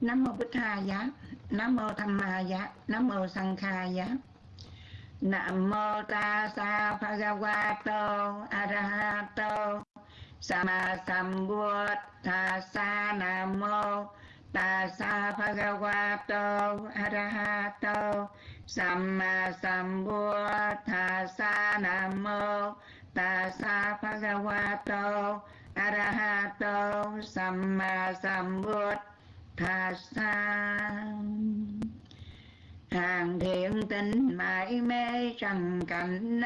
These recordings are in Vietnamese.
nam mô bích hà giá nam mô tham ma giá nam mô sang kha giá nam mô ta sa bhagavato, arahato. Sama sambuddhasa nam mô ta sa bhagavato, arahato. Sama sambuddhasa nam mô ta sa bhagavato, arahato. Sama sambuddhasa hàng thiện tinh mãi mê trần cảnh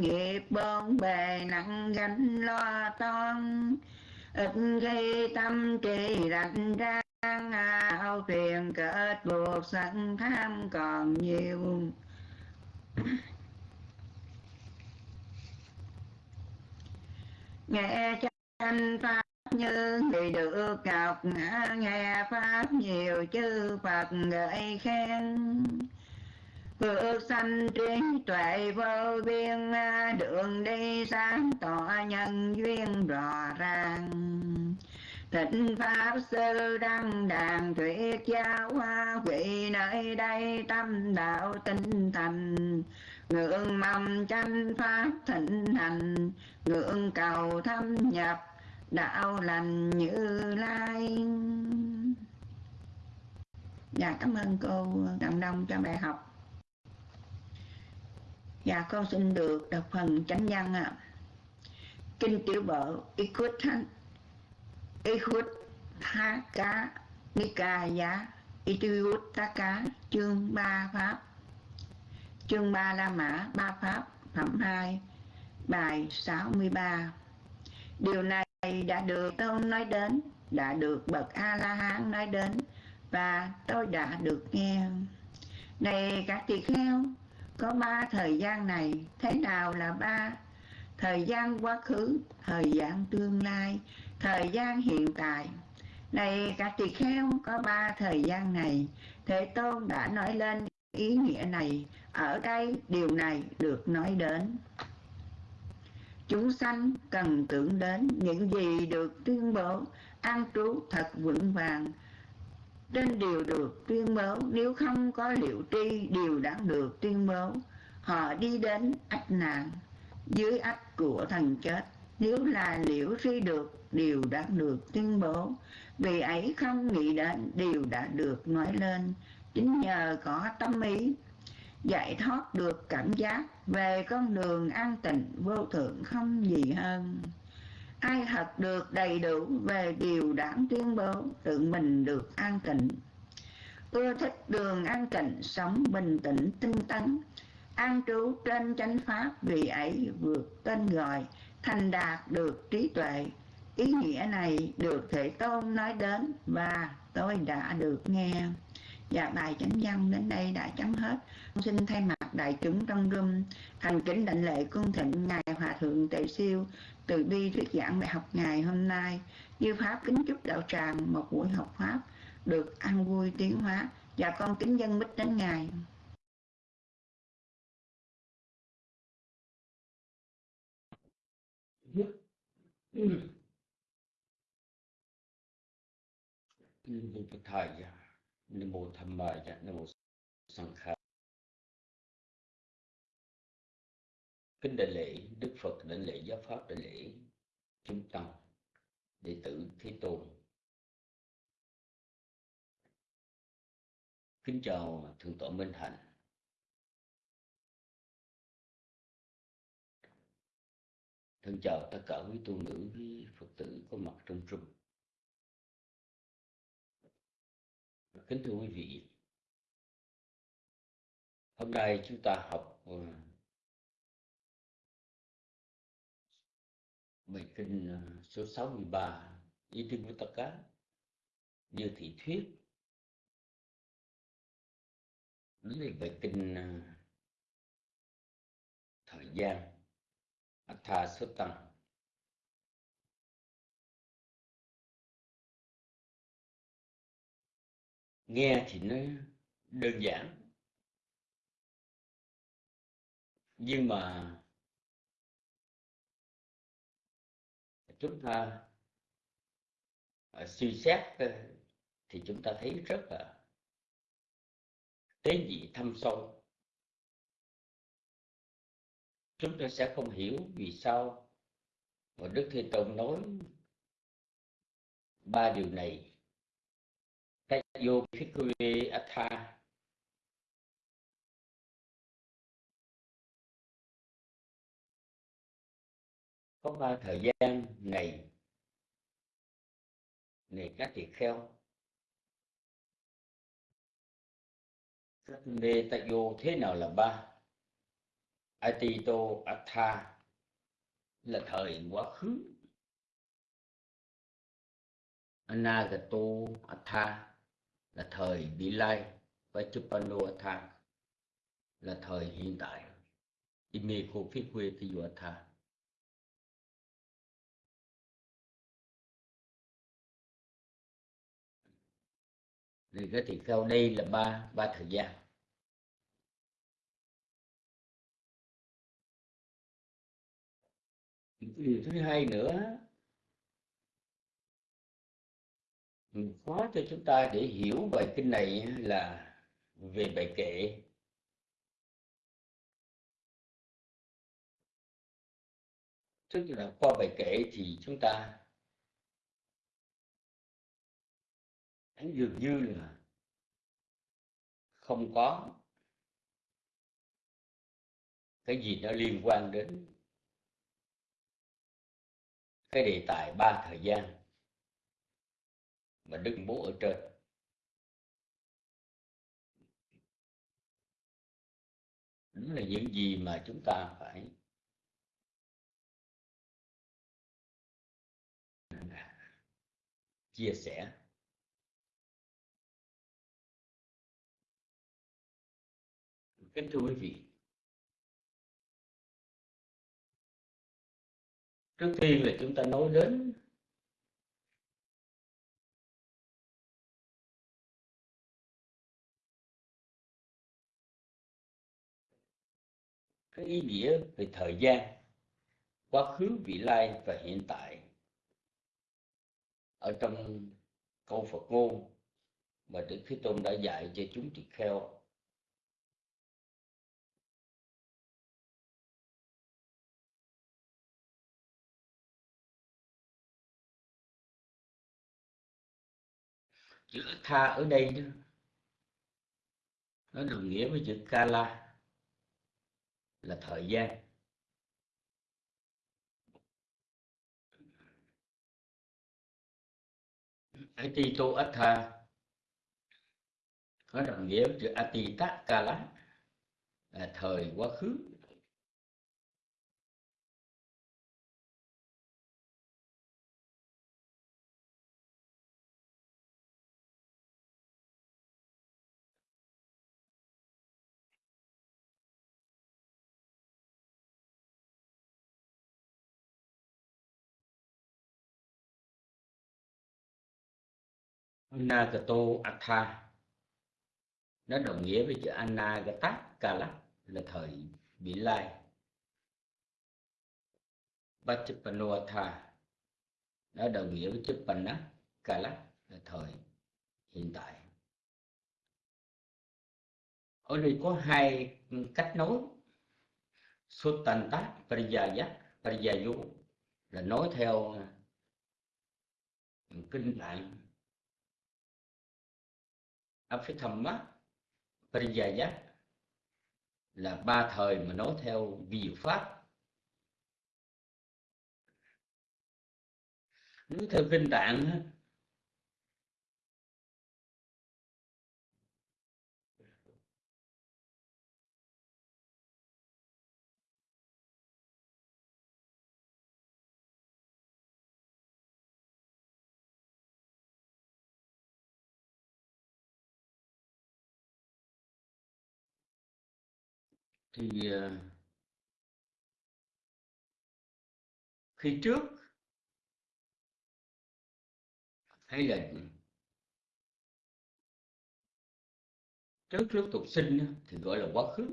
nghiệp bôn bề nặng gánh lo toan. Ít khi tâm trí rạch ra ao phiền kết buộc sân tham còn nhiều. Nghe tranh pháp như người được học nghe pháp nhiều chư phật gợi khen. Phước sanh trí tuệ vô biên, Đường đi sáng tỏ nhân duyên rõ ràng. Thịnh Pháp Sư Đăng Đàn Thuyết Giáo Hoa, Vị nơi đây tâm đạo tinh thành. Ngưỡng mong chánh Pháp thịnh hành, Ngưỡng cầu thâm nhập đạo lành như lai. Dạ cảm ơn cô Đặng Đông cho bài học. Dạ con xin được đọc phần chánh văn ạ. À. Kinh tiểu bộ Ikut Ikut Tha Cá Nikaya Itiut Tha Cá, chương ba Pháp. Chương ba La Mã, ba Pháp, Phẩm hai, Bài 63 Điều này đã được Tôn nói đến, Đã được Bậc A-la-hán nói đến, Và tôi đã được nghe. Này các tỳ kheo, có ba thời gian này, thế nào là ba? Thời gian quá khứ, thời gian tương lai, thời gian hiện tại. Này các tỳ kheo, có ba thời gian này, thế tôn đã nói lên ý nghĩa này, ở đây điều này được nói đến chúng sanh cần tưởng đến những gì được tuyên bố, an trú thật vững vàng. Trên điều được tuyên bố, nếu không có liệu tri, điều đã được tuyên bố, họ đi đến ách nạn, dưới ách của thần chết. Nếu là liễu tri được, điều đã được tuyên bố. Vì ấy không nghĩ đến, điều đã được nói lên. Chính nhờ có tâm ý giải thoát được cảm giác về con đường an tịnh vô thượng không gì hơn. Ai thật được đầy đủ về điều đảng tuyên bố, tự mình được an tịnh. Ưa thích đường an tịnh, sống bình tĩnh, tinh tấn. An trú trên chánh pháp vì ấy vượt tên gọi, thành đạt được trí tuệ. Ý nghĩa này được thể tôn nói đến và tôi đã được nghe và bài chánh văn đến đây đã chấm hết. Xin thay mặt đại chúng trong room thành kính đảnh lễ cung thịnh ngài hòa thượng tệ siêu từ bi thuyết giảng bài học ngày hôm nay. Như pháp kính chúc đạo tràng một buổi học pháp được an vui tiến hóa. Và con kính dân mít đến ngài. Nam mô Phật Thầy, Nam mô Tham Bài, Nam mô Sang Kha. Kính đại lễ Đức Phật, đại lễ Giáo Pháp, đại lễ Chúng Tăng, đệ tử Thế Tôn. Kính chào Thượng tọa Minh Hạnh. Thân chào tất cả quý tu nữ, quý Phật tử có mặt trong trung. Kính thưa quý vị, hôm nay chúng ta học ờ, bài kinh ờ, số 63 Ý Tinh Vitaka như thị thuyết. Đó về bài kinh ờ, thời gian Atha Suttam nghe thì nó đơn giản. Nhưng mà chúng ta à, suy xét ờ, thì chúng ta thấy rất là tế nhị thâm sâu. Chúng ta sẽ không hiểu vì sao mà đức thế tôn nói ba điều này. Tayo Phikwe Atha có ba thời gian này này các tỳ kheo? Các tại vô thế nào là ba? Atito atha là thời quá khứ. Anagato atha là thời vị lai và chupano atha là thời hiện tại. Imeko phikwe tiyo atha thì cái thì theo đây là ba ba thời gian. Điều thứ hai nữa khó cho chúng ta để hiểu bài kinh này là về bài kệ. Tức là qua bài kệ thì chúng ta dường như là không có cái gì nó liên quan đến cái đề tài ba thời gian mà đức bố ở trên. Đó là những gì mà chúng ta phải chia sẻ. Kính thưa quý vị, trước tiên là chúng ta nói đến cái ý nghĩa về thời gian, quá khứ, vị lai và hiện tại. Ở trong câu Phật ngôn mà Đức Thế Tôn đã dạy cho chúng tỳ kheo chữ tha ở đây đó, nó đồng nghĩa với chữ kala là thời gian. Atito atha có đồng nghĩa với chữ atita kala là thời quá khứ. Anagato Atha nó đồng nghĩa với chữ Anagata Kala là thời vị lai. Bachapano Atha nó đồng nghĩa với chữ Panna Kala là thời hiện tại. Ở đây có hai cách nói. Sutanta Pariyaya Pariyayu là nói theo kinh tạng Abhidhamma Pariyaya là ba thời mà nói theo vi diệu pháp. Nếu theo kinh tạng thì ờ, khi trước hay là trước lúc tục sinh thì gọi là quá khứ.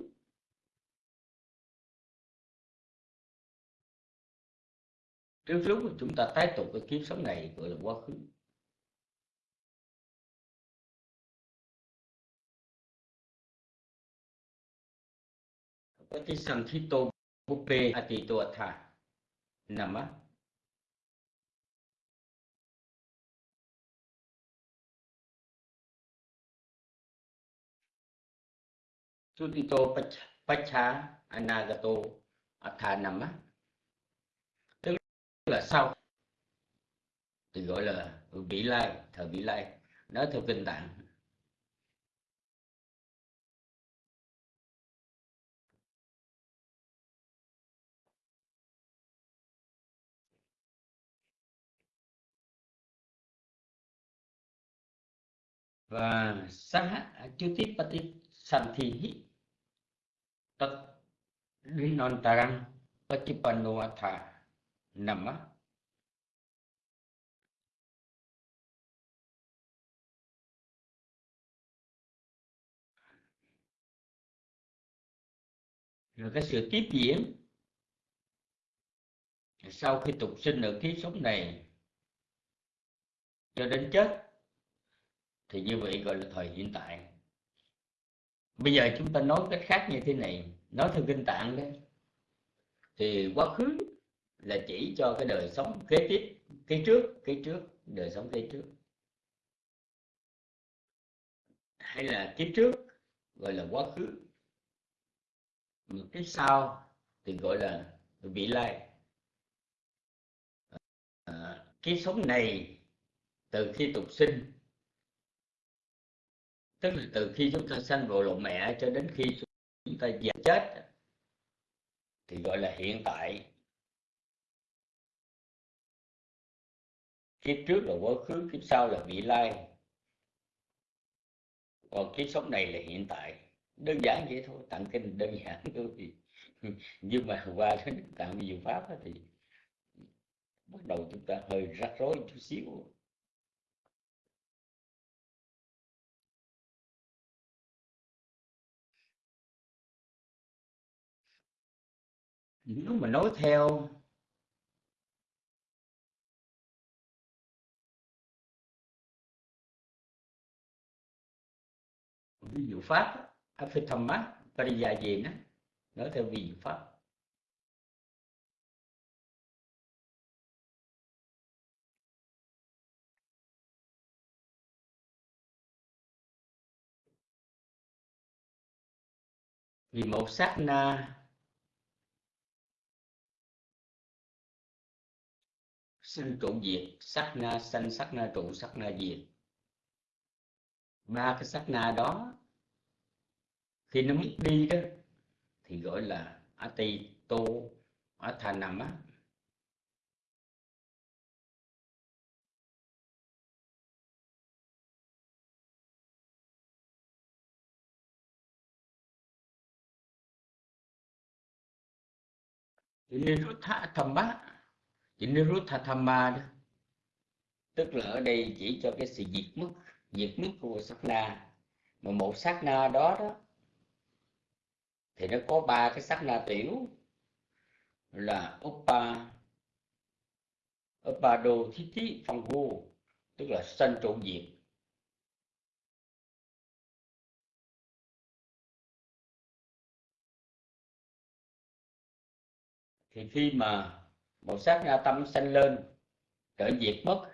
Trước lúc mà chúng ta tái tục cái kiếp sống này, gọi là quá khứ. Patisantito Bupe Atito Atha Nama Sutito Pacha Anagato Atha Nama tức là sau. Thì gọi là vị lai thời vị lai. Đó theo kinh tạng và sát à, chú thi hi santhi tất non tarang patipanno atha nama rồi cái sự tiếp diễn sau khi tục sinh ở kiếp sống này cho đến chết thì như vậy gọi là thời hiện tại. Bây giờ chúng ta nói cách khác như thế này nói theo kinh tạng đấy thì quá khứ là chỉ cho cái đời sống kế tiếp kế trước kế trước đời sống kế trước. Hay là kiếp trước gọi là quá khứ. Một cái sau thì gọi là vị lai. À, cái sống này từ khi tục sinh tức là từ khi chúng ta sanh vào lòng mẹ cho đến khi chúng ta già chết, thì gọi là hiện tại. Kiếp trước là quá khứ, kiếp sau là vị lai. Còn kiếp sống này là hiện tại. Đơn giản vậy thôi, tặng kinh đơn giản thôi thì. Nhưng mà qua đến tặng nhiều pháp thì bắt đầu chúng ta hơi rắc rối chút xíu. Nếu mà nói theo ví dụ pháp Apithama Pariyajena nói theo ví dụ pháp. Vì một sát na sinh trụ diệt sát na sanh sát na trụ sát na diệt. Ba cái sát na đó, khi nó mất đi đó, thì gọi là ati tô athanama thả thầm bát Niruttha đó. Tức là ở đây chỉ cho cái sự diệt mất Diệt mất của sát na. Mà một sát na đó đó, thì nó có ba cái sát na tiểu. Là uppa uppa đô thí thí phong vô tức là sanh trụ diệt. Thì khi mà một sát na tâm sanh lên trở diệt mất.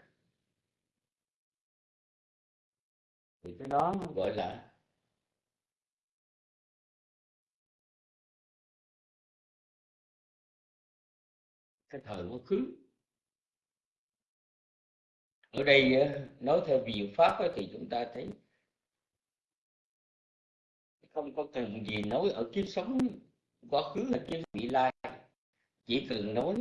Thì cái đó gọi là cái thời quá khứ. Ở đây ờ, nói theo diệu pháp thì chúng ta thấy không có cần gì nói ở kiếp sống quá khứ hay kiếp vị lai. Chỉ cần nói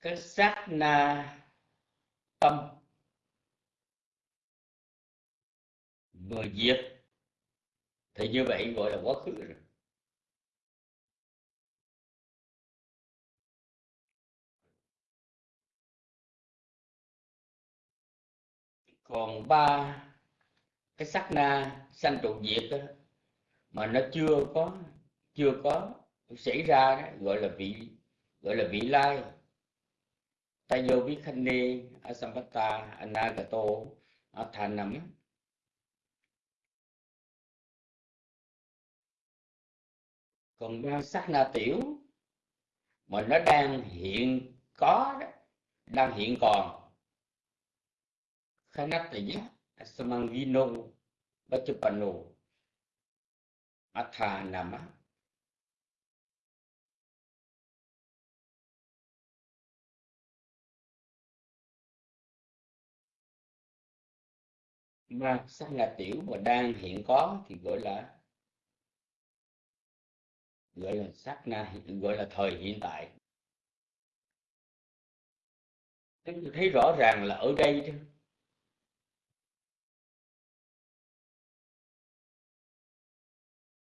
cái sát na tâm. Vừa diệt thì như vậy gọi là quá khứ rồi. Còn ba cái sắc na sanh trụ diệt đó, mà nó chưa có chưa có xảy ra đó, gọi là vị gọi là vị lai. តយោវិខណេអសម្បតាអនាគតោអដ្ឋានំ còn bao sắc na tiểu mà nó đang hiện có đang hiện còn. Khana tỷ samangino bachupanu athanama mà sát na tiểu mà đang hiện có thì gọi là gọi là sát na gọi là thời hiện tại. Chúng ta thấy rõ ràng là ở đây đó,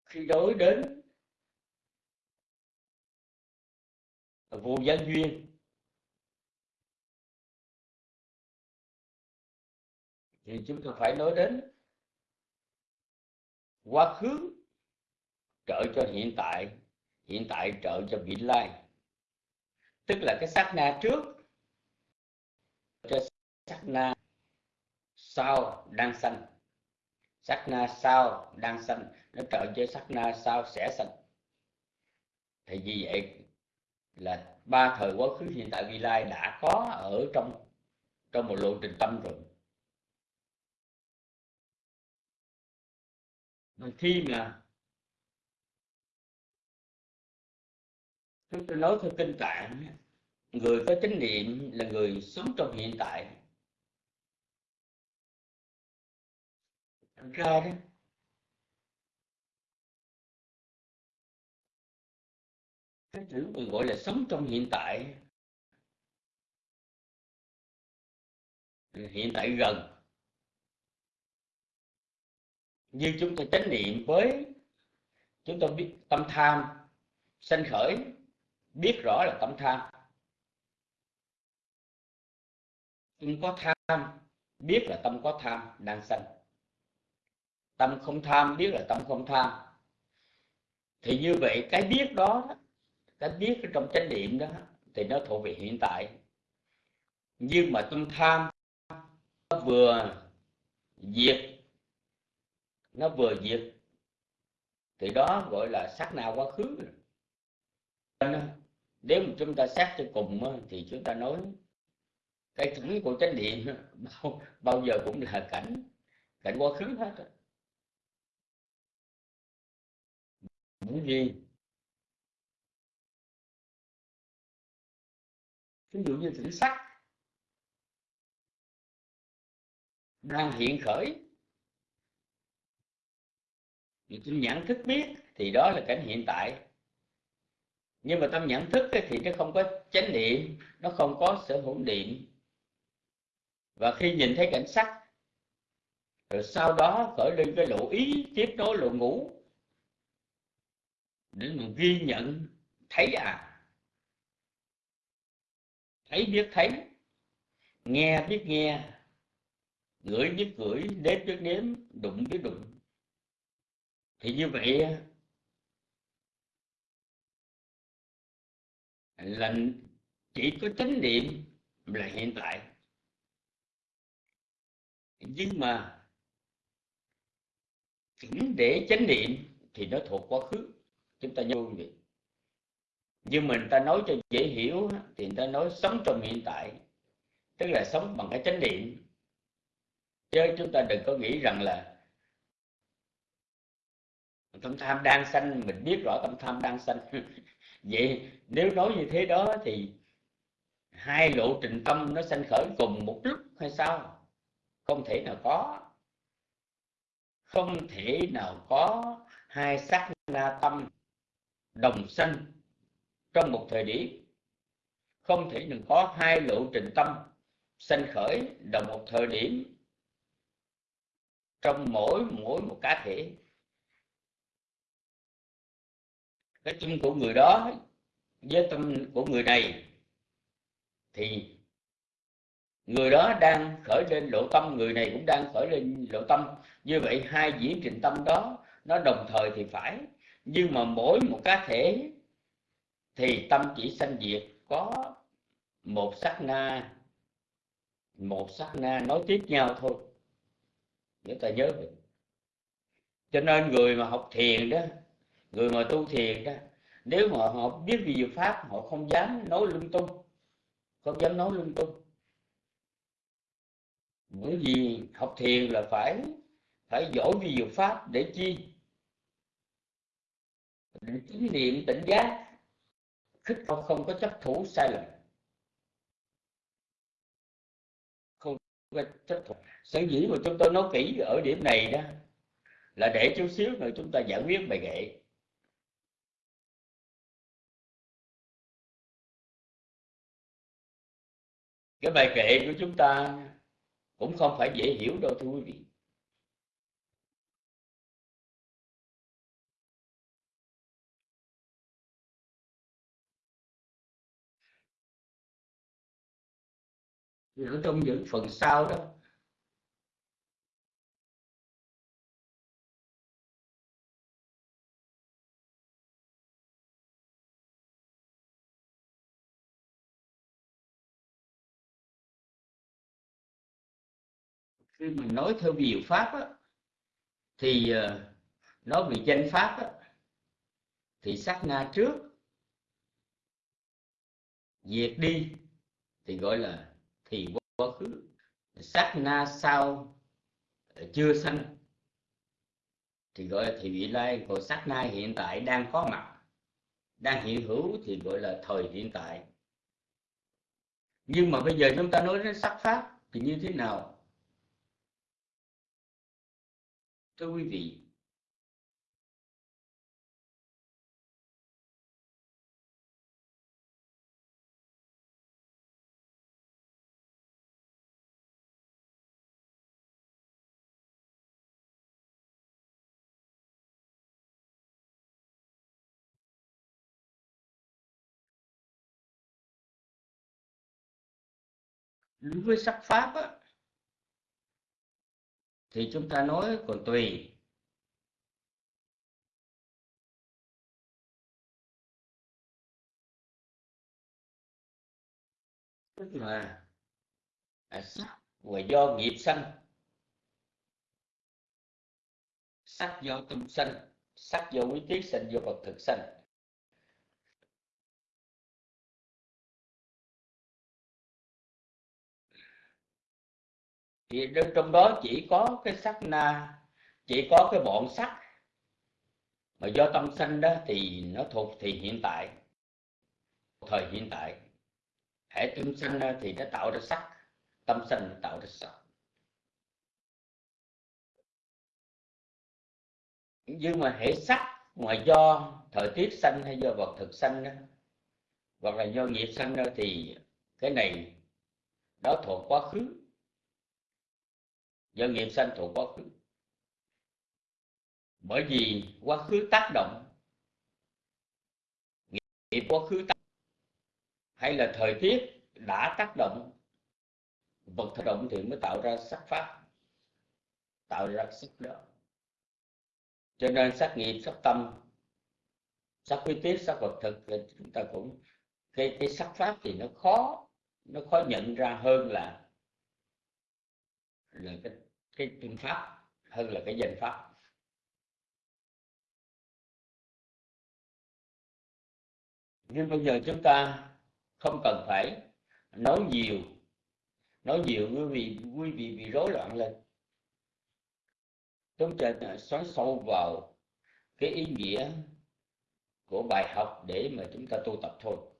khi đối đến vô gián duyên thì chúng ta phải nói đến quá khứ trợ cho hiện tại hiện tại trợ cho vị lai. Tức là cái sát na trước, cho sát na sau đang sanh. Sát na sau đang sanh, nó trợ cho sát na sau sẽ sanh. Thì vì vậy là ba thời quá khứ hiện tại vị lai đã có ở trong trong một lộ trình tâm rồi. Khi mà chúng tôi nói theo kinh tạng người có chánh niệm là người sống trong hiện tại. Ra đó, cái chữ mình gọi là sống trong hiện tại hiện tại gần như chúng ta chánh niệm với chúng ta biết tâm tham, sanh khởi, biết rõ là tâm tham. Tâm có tham, biết là tâm có tham, đang sanh. Tâm không tham, biết là tâm không tham. Thì như vậy, cái biết đó, cái biết ở trong chánh niệm đó, thì nó thuộc về hiện tại. Nhưng mà tâm tham, nó vừa diệt nó vừa diệt. Thì đó gọi là sát na quá khứ nếu mà chúng ta xét cho cùng thì chúng ta nói cái cảnh của chánh niệm bao, bao giờ cũng là cảnh cảnh quá khứ hết những gì? Ví dụ như thử sắc đang hiện khởi thì tâm nhận thức biết thì đó là cảnh hiện tại. Nhưng mà tâm nhận thức thì nó không có chánh niệm, nó không có sở hữu niệm. Và khi nhìn thấy cảnh sắc, rồi sau đó khởi lên cái lộ ý, tiếp nối lộ ngủ để mình ghi nhận, thấy à. Thấy biết thấy, nghe biết nghe, ngửi biết ngửi đếm biết đếm đụng biết đụng thì như vậy là chỉ có chánh niệm là hiện tại. Nhưng mà chỉnh để chánh niệm thì nó thuộc quá khứ. Chúng ta nhớ vậy. Nhưng mình ta nói cho dễ hiểu thì người ta nói sống trong hiện tại, tức là sống bằng cái chánh niệm. Chứ chúng ta đừng có nghĩ rằng là tâm tham đang sanh, mình biết rõ tâm tham đang sanh. Vậy nếu nói như thế đó thì hai lộ trình tâm nó sanh khởi cùng một lúc hay sao? Không thể nào có. Không thể nào có hai sắc na tâm đồng sanh trong một thời điểm. Không thể nào có hai lộ trình tâm sanh khởi đồng một thời điểm trong mỗi mỗi một cá thể. Cái tâm của người đó, với tâm của người này, thì người đó đang khởi lên lộ tâm, người này cũng đang khởi lên lộ tâm. Như vậy hai diễn trình tâm đó, nó đồng thời thì phải. Nhưng mà mỗi một cá thể, thì tâm chỉ sanh diệt, có một sát na, một sát na nói tiếp nhau thôi. Chúng ta nhớ được cho nên người mà học thiền đó người mà tu thiền đó, nếu mà họ biết về Diệu pháp, họ không dám nói lung tung. Không dám nói lung tung. Bởi vì học thiền là phải phải giỏi về Diệu pháp để chi? Để chính niệm tỉnh giác. Khích không không có chấp thủ sai lầm. Không có chấp thủ. Sở dĩ mà chúng tôi nói kỹ ở điểm này đó, là để chút xíu nữa chúng ta giải quyết bài nghệ. Cái bài kệ của chúng ta cũng không phải dễ hiểu đâu, thưa quý vị. Ở trong những phần sau đó khi mình nói theo diệu pháp á, thì ờ, nói về danh pháp á, thì sát na trước diệt đi thì gọi là thì quá khứ. Sát na sau ờ, chưa sanh thì gọi là thì vị lai. Còn sát na hiện tại đang có mặt đang hiện hữu thì gọi là thời hiện tại. Nhưng mà bây giờ chúng ta nói đến sắc pháp thì như thế nào? Thưa quý vị đối với sắc pháp á, thì chúng ta nói còn tùy. Tức là à, sắc và do nghiệp sanh. Sắc do tâm sanh sắc do quý tiết sanh do vật thực sanh. Thì trong đó chỉ có cái sắc na, chỉ có cái bọn sắc. Mà do tâm sanh đó thì nó thuộc thì hiện tại thời hiện tại. Hệ tâm sanh thì nó tạo ra sắc, tâm sanh nó tạo ra sắc. Nhưng mà hệ sắc mà do thời tiết sanh hay do vật thực sanh đó hoặc là do nghiệp sanh đó thì cái này nó thuộc quá khứ do nghiệp sanh thuộc quá khứ. Bởi vì quá khứ tác động, nghiệp quá khứ tác hay là thời tiết đã tác động, vật tác động thì mới tạo ra sắc pháp, tạo ra sắc đó. Cho nên sắc nghiệp, sắc tâm, sắc quy tiết sắc vật thực thì chúng ta cũng, cái cái sắc pháp thì nó khó nó khó nhận ra hơn là là cái cái phương pháp hơn là cái danh pháp. Nhưng bây giờ chúng ta không cần phải nói nhiều nói nhiều quý vị quý vị bị rối loạn lên. Chúng ta xoắn sâu vào cái ý nghĩa của bài học để mà chúng ta tu tập thôi.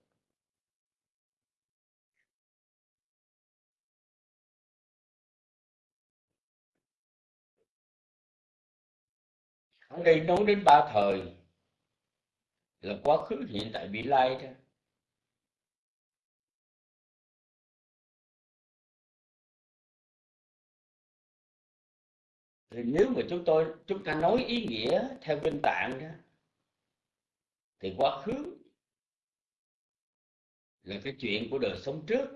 Ở đây nói đến ba thời. Là quá khứ, hiện tại vị lai đó. Thì nếu mà chúng tôi, chúng ta nói ý nghĩa theo kinh tạng đó, thì quá khứ là cái chuyện của đời sống trước.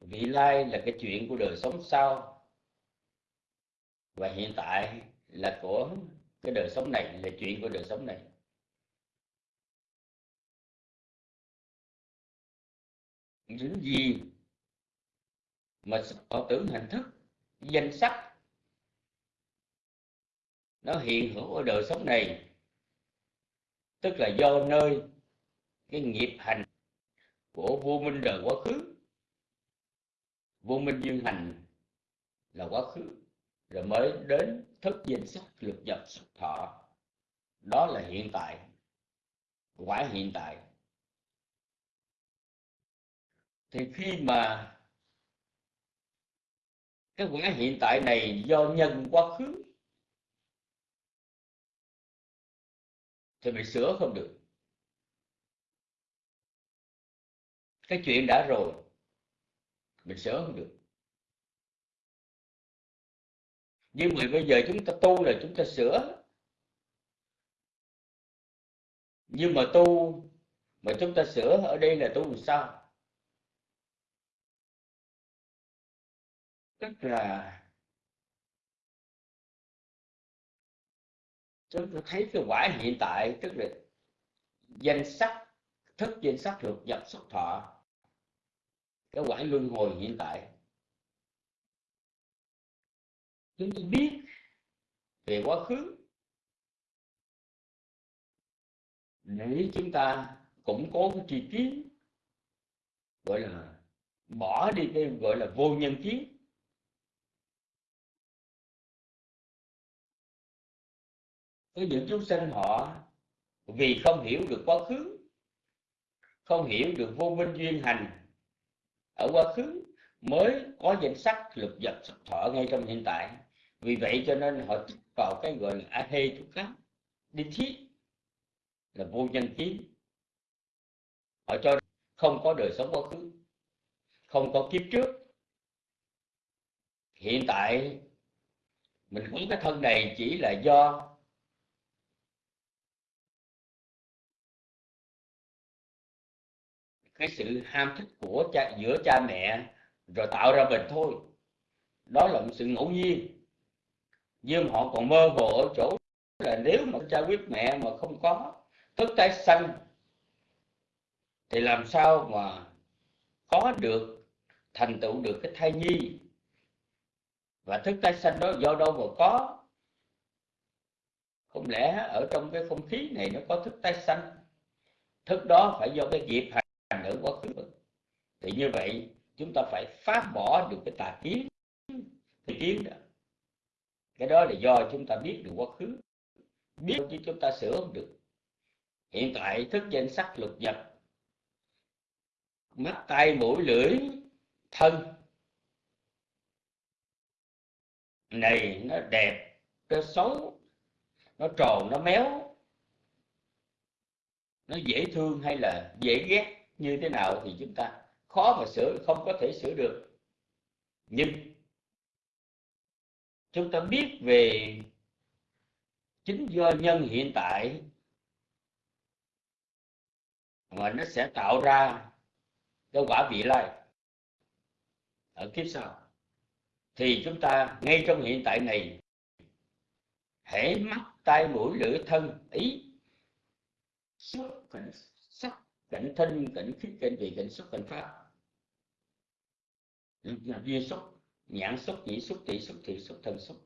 Vị lai là cái chuyện của đời sống sau và hiện tại là của cái đời sống này, là chuyện của đời sống này. Những gì mà họ tưởng hình thức, danh sắc nó hiện hữu ở đời sống này, tức là do nơi cái nghiệp hành của vô minh đời quá khứ. Vô minh duyên hành là quá khứ rồi mới đến thức danh sắc lục nhập sắc thọ. Đó là hiện tại, quả hiện tại. Thì khi mà cái quả hiện tại này do nhân quá khứ, thì mình sửa không được. Cái chuyện đã rồi, mình sửa không được. Nhưng mà bây giờ chúng ta tu là chúng ta sửa. Nhưng mà tu, mà chúng ta sửa ở đây là tu làm sao? Tức là chúng ta thấy cái quả hiện tại, tức là danh sắc, thức danh sắc được, nhập xuất thọ. Cái quả luân hồi hiện tại chúng tôi biết về quá khứ. Để chúng ta cũng có cái tri kiến gọi là bỏ đi cái gọi là vô nhân kiến có những chúng sanh họ vì không hiểu được quá khứ, không hiểu được vô minh duyên hành ở quá khứ, mới có danh sắc lục vật sắc thọ ngay trong hiện tại vì vậy cho nên họ tích vào cái gọi là a hê chú cáp đi thiết là vô nhân kiến họ cho không có đời sống quá khứ, không có kiếp trước. Hiện tại mình cũng cái thân này chỉ là do cái sự ham thích của cha, giữa cha mẹ rồi tạo ra mình thôi. Đó là một sự ngẫu nhiên nhưng họ còn mơ hồ ở chỗ là nếu mà cha quyết mẹ mà không có thức tái sanh, thì làm sao mà có được, thành tựu được cái thai nhi? Và thức tái sanh đó do đâu mà có? Không lẽ ở trong cái không khí này nó có thức tái sanh? Thức đó phải do cái nghiệp hành ở quá khứ. Thì như vậy, chúng ta phải phá bỏ được cái tà kiến, cái kiến đó cái đó là do chúng ta biết được quá khứ. Biết chứ chúng ta sửa không được. Hiện tại thức danh sắc lục nhập. Mắt tay mũi, lưỡi, thân. Này, nó đẹp, nó xấu, nó tròn, nó méo. Nó dễ thương hay là dễ ghét, như thế nào thì chúng ta khó mà sửa, không có thể sửa được. Nhưng chúng ta biết về chính do nhân hiện tại mà nó sẽ tạo ra cái quả vị lai. Ở kiếp sau, thì chúng ta ngay trong hiện tại này hễ mắt tay mũi lưỡi thân ý. Xúc cảnh sắc cảnh thân, cảnh khí cảnh vị, cảnh xúc cảnh pháp. Duyên xúc nhãn xúc, nhĩ xúc, tỷ xúc, thị xúc, thân xúc.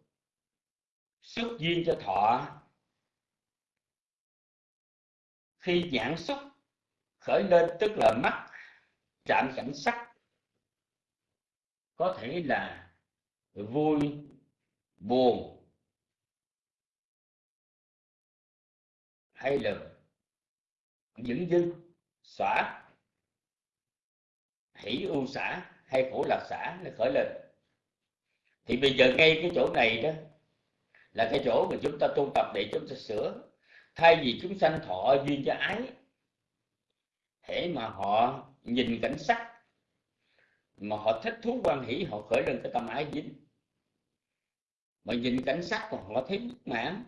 Xúc duyên cho thọ. Khi nhãn xúc khởi lên, tức là mắt chạm cảnh sắc, có thể là vui, buồn, hay là dững dưng xả hỷ ưu xả hay khổ lạc xả nó khởi lên thì bây giờ ngay cái chỗ này đó là cái chỗ mà chúng ta tu tập để chúng ta sửa. Thay vì chúng sanh thọ duyên cho ái, hễ mà họ nhìn cảnh sắc, mà họ thích thú quan hỷ, họ khởi lên cái tâm ái dính. Mà nhìn cảnh sắc mà họ thấy bất mãn,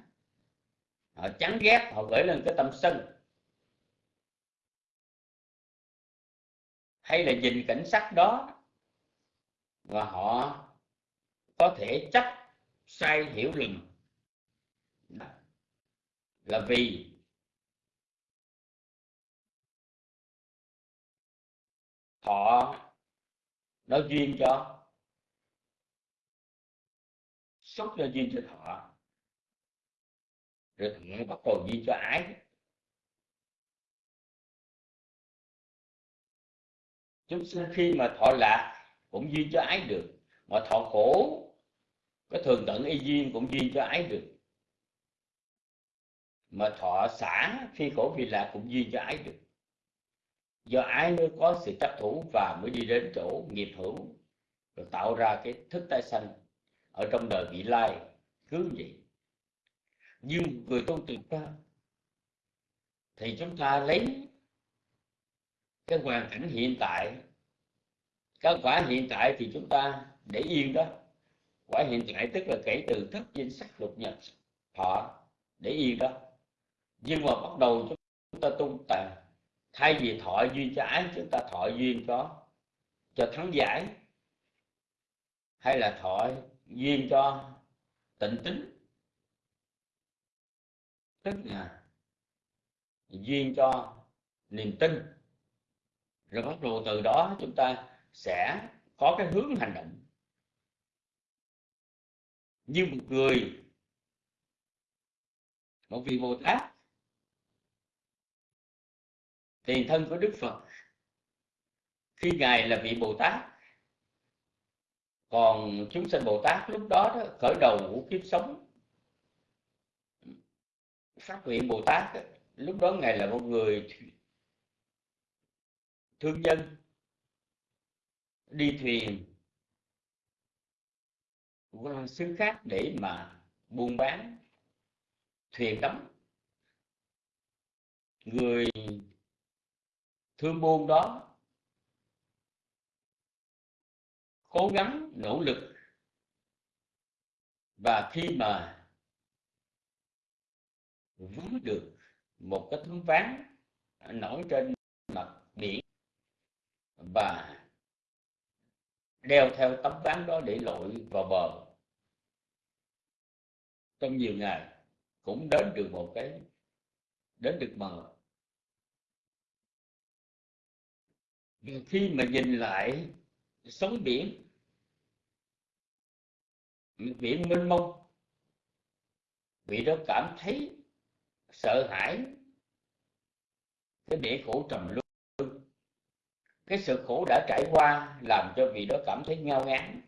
họ chán ghét, họ khởi lên cái tâm sân. Hay là nhìn cảnh sắc đó và họ có thể chấp sai hiểu lầm. Là vì họ nó duyên cho xúc cho duyên cho thọ rồi thọ bắt đầu duyên cho ái chúng sinh khi mà thọ lạc cũng duyên cho ái được, mà thọ khổ cái thường tận y duyên cũng duyên cho ái được. Mà thọ xả khi khổ vì lạc cũng duyên cho ái được. Do ái mới có sự chấp thủ và mới đi đến chỗ nghiệp hữu, rồi tạo ra cái thức tái sanh ở trong đời vị lai. Cứ vậy. Nhưng người tu tuyệt ta thì chúng ta lấy cái hoàn cảnh hiện tại. Cái quả hiện tại thì chúng ta để yên đó quả hiện tại tức là kể từ thất danh sắc lục nhật thọ để yên đó. Nhưng mà bắt đầu chúng ta tu tập thay vì thọ duyên cho ái, chúng ta thọ duyên cho cho thắng giải, hay là thọ duyên cho tịnh tính. Tức là duyên cho niềm tin. Rồi bắt đầu từ đó chúng ta sẽ có cái hướng hành động như một người. Một vị bồ tát. Tiền thân của đức phật. Khi ngài là vị bồ tát còn chúng sinh bồ tát lúc đó, đó khởi đầu của kiếp sống. Phát nguyện bồ tát đó, lúc đó ngài là một người thương nhân đi thuyền xứ khác để mà buôn bán thuyền đắm người thương buôn đó cố gắng, nỗ lực và khi mà vướng được một cái tấm ván nổi trên mặt biển và đeo theo tấm ván đó để lội vào bờ. Trong nhiều ngày, cũng đến được một cái, đến được bờ. Khi mà nhìn lại sóng biển biển mênh mông, vị đó cảm thấy sợ hãi, cái bể khổ trầm luân cái sự khổ đã trải qua làm cho vị đó cảm thấy ngao ngán.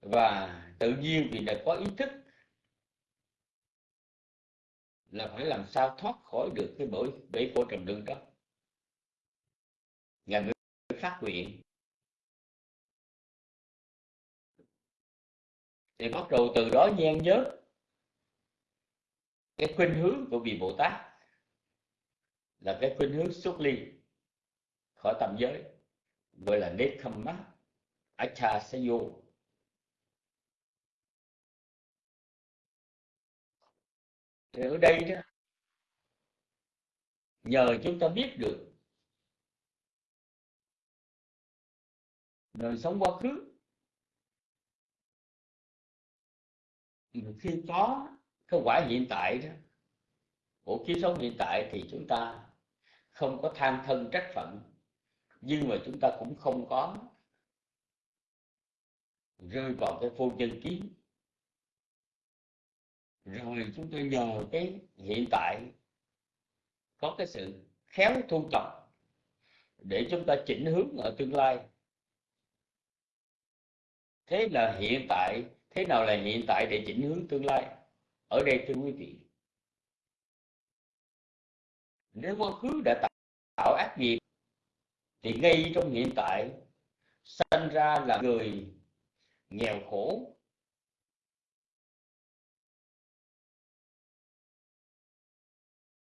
Và tự nhiên vì đã có ý thức là phải làm sao thoát khỏi được cái bẫy bể khổ trầm luân đó. Ngài mới phát nguyện. Thì bắt đầu từ đó nhen nhớ cái khuynh hướng của vị bồ tát. Là cái khuynh hướng xuất ly khỏi tam giới, gọi là Nekhamma acha sayo thì ở đây đó, nhờ chúng ta biết được đời sống quá khứ. Khi có cái quả hiện tại đó, của kiếp sống hiện tại thì chúng ta không có tham thân trách phận nhưng mà chúng ta cũng không có rơi vào cái vô nhân kiến. Rồi chúng ta nhờ cái hiện tại có cái sự khéo thu tập để chúng ta chỉnh hướng ở tương lai. Thế là hiện tại, thế nào là hiện tại để chỉnh hướng tương lai? Ở đây thưa quý vị, nếu quá khứ đã tạo ác nghiệp thì ngay trong hiện tại, sanh ra là người nghèo khổ.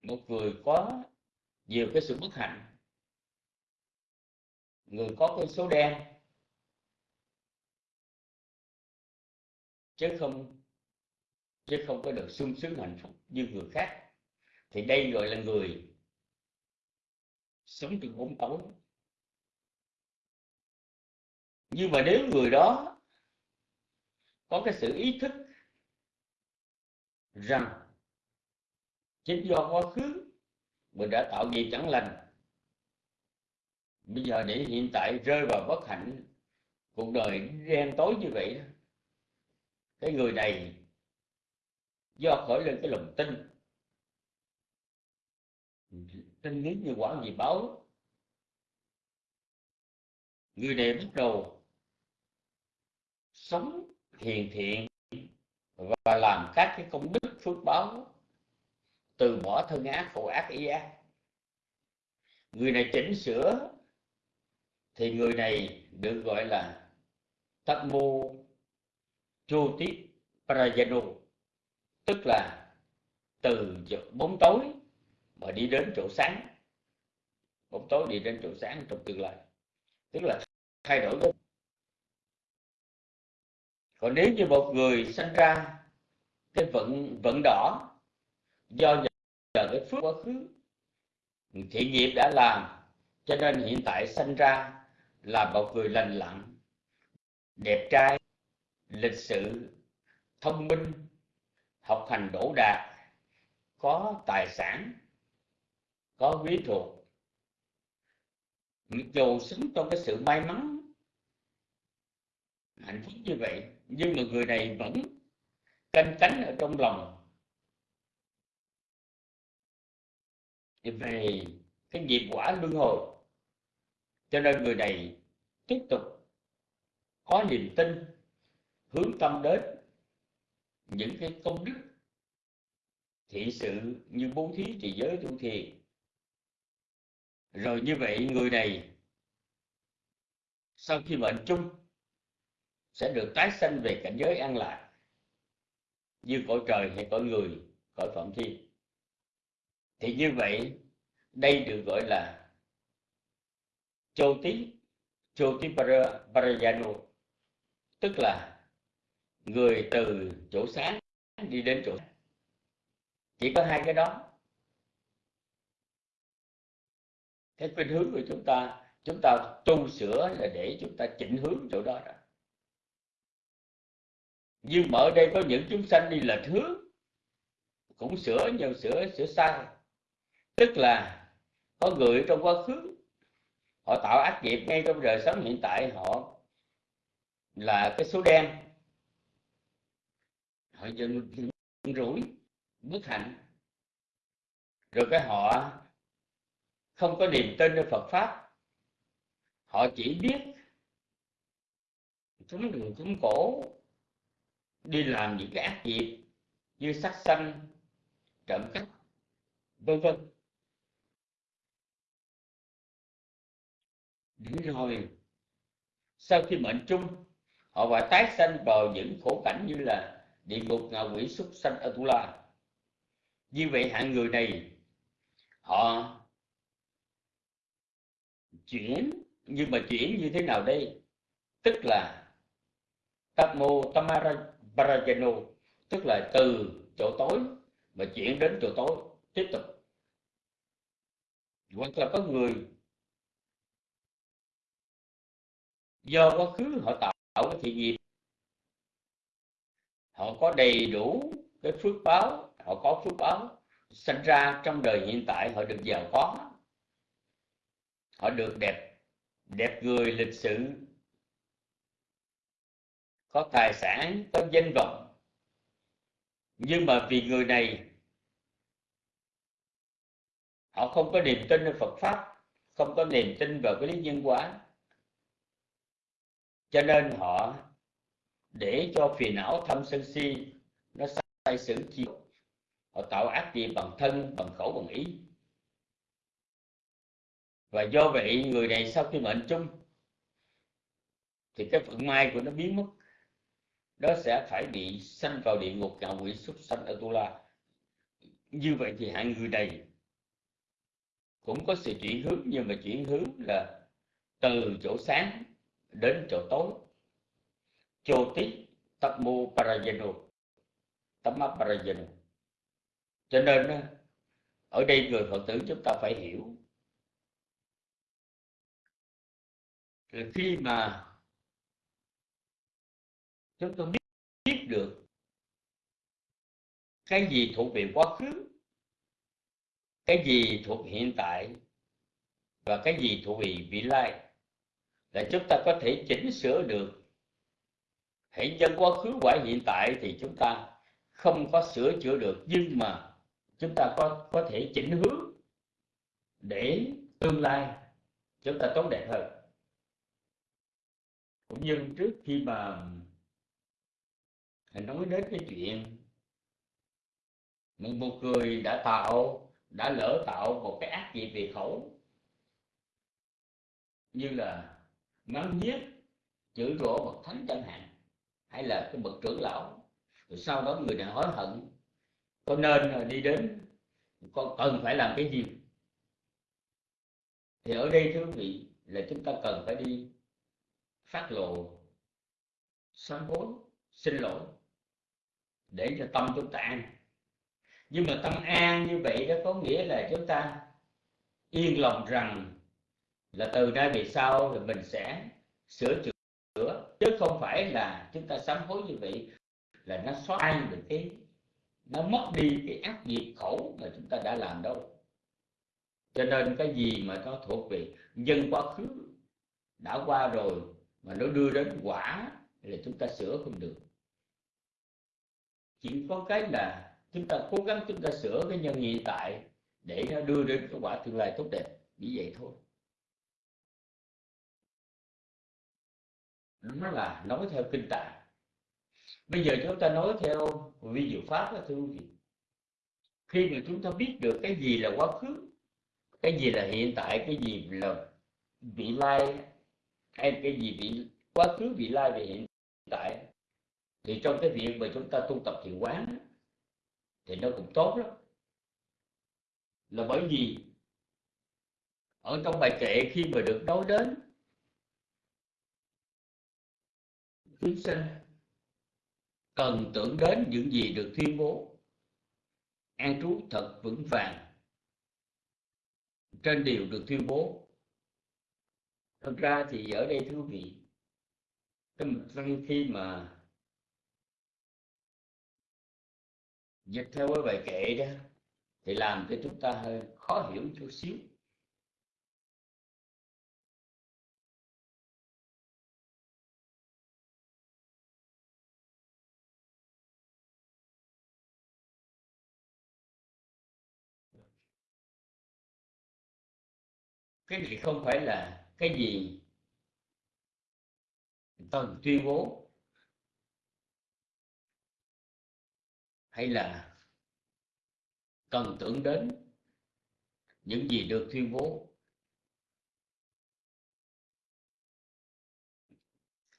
Một người có nhiều cái sự bất hạnh. Người có cái số đen. Chứ không chứ không có được sung sướng hạnh phúc như người khác. Thì đây gọi là người sống trong bóng tối nhưng mà nếu người đó có cái sự ý thức rằng chính do quá khứ mình đã tạo nghiệp chẳng lành, bây giờ để hiện tại rơi vào bất hạnh, cuộc đời đen tối như vậy cái người này do khởi lên cái lòng tin tin lý như quả gì báo. Người này bắt đầu sống hiền thiện và làm các cái công đức phước báo từ bỏ thân ác, khổ ác ý ác. Người này chỉnh sửa thì người này được gọi là Tammo Jyoti Prajano, tức là từ bóng tối mà đi đến chỗ sáng. Bóng tối đi đến chỗ sáng trong tương lai. Tức là thay đổi cái còn nếu như một người sinh ra cái vận vận đỏ do nhờ cái phước quá khứ thiện nghiệp đã làm, cho nên hiện tại sinh ra là một người lành lặn, đẹp trai, lịch sự, thông minh, học hành đỗ đạt, có tài sản, có quý thuộc. Mặc dù sống trong cái sự may mắn, hạnh phúc như vậy nhưng mà người này vẫn canh cánh ở trong lòng. Về cái nghiệp quả luân hồi. Cho nên người này tiếp tục có niềm tin, hướng tâm đến những cái công đức thị sự như bố thí trì giới tu thiền. Rồi như vậy người này sau khi mệnh chung sẽ được tái sanh về cảnh giới an lạc. Như cõi trời hay cõi người, cõi phạm thiên thì như vậy, đây được gọi là châu tí châu tí parayano. Tức là người từ chỗ sáng đi đến chỗ chỉ có hai cái đó. Cái khuynh hướng của chúng ta chúng ta tu sửa là để chúng ta chỉnh hướng chỗ đó đó nhưng mà ở đây có những chúng sanh đi lệch hướng cũng sửa nhiều sửa sửa sai. Tức là có người trong quá khứ, họ tạo ác nghiệp ngay trong đời sống hiện tại, họ là cái số đen. Họ dần rủi, bất hạnh. Rồi cái họ không có niềm tin ở Phật pháp. Họ chỉ biết cúng đường cúng cổ đi làm những cái ác nghiệp như sát sanh trộm cắp, vân vân. Đến rồi sau khi mệnh chung họ phải tái sanh vào những khổ cảnh như là địa ngục ngạ quỷ súc sanh atula như vậy hạng người này, họ chuyển, nhưng mà chuyển như thế nào đây? Tức là tam mô tamara Tamarajano tức là từ chỗ tối mà chuyển đến chỗ tối. Tiếp tục. Hoặc là có người. Do quá khứ họ tạo cái thiện nghiệp. Họ có đầy đủ cái phước báo, họ có phước báo sinh ra trong đời hiện tại, họ được giàu có. Họ được đẹp đẹp người lịch sự có tài sản, có danh vọng. Nhưng mà vì người này, họ không có niềm tin vào Phật pháp, không có niềm tin vào cái lý nhân quả. Cho nên họ để cho phiền não thâm sân si, nó sai sử chi họ tạo ác nghiệp bằng thân, bằng khẩu, bằng ý. Và do vậy, người này sau khi mệnh chung, thì cái vận may của nó biến mất đó sẽ phải bị sanh vào địa ngục ngạ quỷ súc sanh ở tu la. Như vậy thì hạng người này cũng có sự chuyển hướng, nhưng mà chuyển hướng là từ chỗ sáng đến chỗ tối. Chô tít tập mô parajano. Tamma parajano. Cho nên ở đây người phật tử chúng ta phải hiểu là khi mà chúng tôi biết, biết được cái gì thuộc về quá khứ cái gì thuộc hiện tại và cái gì thuộc về vị lai. Là chúng ta có thể chỉnh sửa được hãy dân quá khứ quả hiện tại thì chúng ta không có sửa chữa được. Nhưng mà chúng ta có có thể chỉnh hướng để tương lai chúng ta tốt đẹp hơn. Cũng như trước khi mà nói đến cái chuyện một người đã tạo, đã lỡ tạo một cái ác gì về khẩu. Như là mắng nhiếc chửi rủa bậc thánh chẳng hạn, hay là cái bậc trưởng lão. Rồi sau đó người này hối hận có nên đi đến có cần phải làm cái gì? Thì ở đây thưa quý vị, là chúng ta cần phải đi phát lộ sám hối, xin lỗi để cho tâm chúng ta an. Nhưng mà tâm an như vậy đó có nghĩa là chúng ta yên lòng rằng là từ nay về sau thì mình sẽ sửa chữa, chứ không phải là chúng ta sám hối như vậy là nó xóa được cái, nó mất đi cái ác nghiệp khổ mà chúng ta đã làm đâu. Cho nên cái gì mà nó thuộc về nhân quá khứ, đã qua rồi mà nó đưa đến quả là chúng ta sửa không được chỉ có cái là chúng ta cố gắng chúng ta sửa cái nhân hiện tại để nó đưa đến cái quả tương lai tốt đẹp. Như vậy thôi. Nó là nói theo kinh tạng. Bây giờ chúng ta nói theo vi diệu pháp đó, thưa quý vị. Khi mà chúng ta biết được cái gì là quá khứ, cái gì là hiện tại, cái gì là vị lai, hay cái gì vị, quá khứ, vị lai về hiện tại thì trong cái việc mà chúng ta tu tập thiền quán thì nó cũng tốt lắm. Là bởi vì ở trong bài kệ khi mà được nói đến chúng sinh cần tưởng đến những gì được tuyên bố. An trú thật vững vàng trên điều được tuyên bố. Thật ra thì ở đây thưa quý vị, cái khi mà dịch theo cái bài kệ đó, thì làm cho chúng ta hơi khó hiểu chút xíu. Cái này không phải là cái gì cần tuyên bố. Hay là cần tưởng đến những gì được tuyên bố?